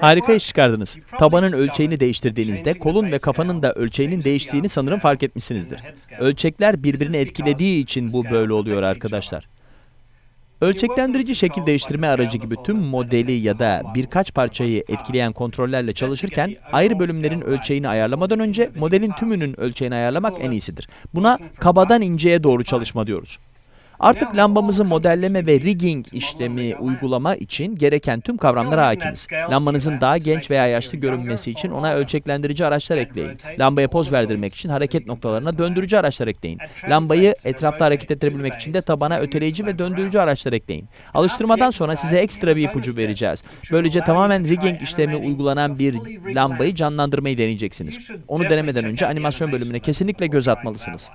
Harika iş çıkardınız. Tabanın ölçeğini değiştirdiğinizde kolun ve kafanın da ölçeğinin değiştiğini sanırım fark etmişsinizdir. Ölçekler birbirini etkilediği için bu böyle oluyor arkadaşlar. Ölçeklendirici şekil değiştirme aracı gibi tüm modeli ya da birkaç parçayı etkileyen kontrollerle çalışırken ayrı bölümlerin ölçeğini ayarlamadan önce modelin tümünün ölçeğini ayarlamak en iyisidir. Buna kabadan inceye doğru çalışma diyoruz. Artık lambamızı modelleme ve rigging işlemi uygulama için gereken tüm kavramlara hakimiz. Lambanızın daha genç veya yaşlı görünmesi için ona ölçeklendirici araçlar ekleyin. Lambaya poz verdirmek için hareket noktalarına döndürücü araçlar ekleyin. Lambayı etrafta hareket ettirebilmek için de tabana öteleyici ve döndürücü araçlar ekleyin. Alıştırmadan sonra size ekstra bir ipucu vereceğiz. Böylece tamamen rigging işlemi uygulanan bir lambayı canlandırmayı deneyeceksiniz. Onu denemeden önce animasyon bölümüne kesinlikle göz atmalısınız.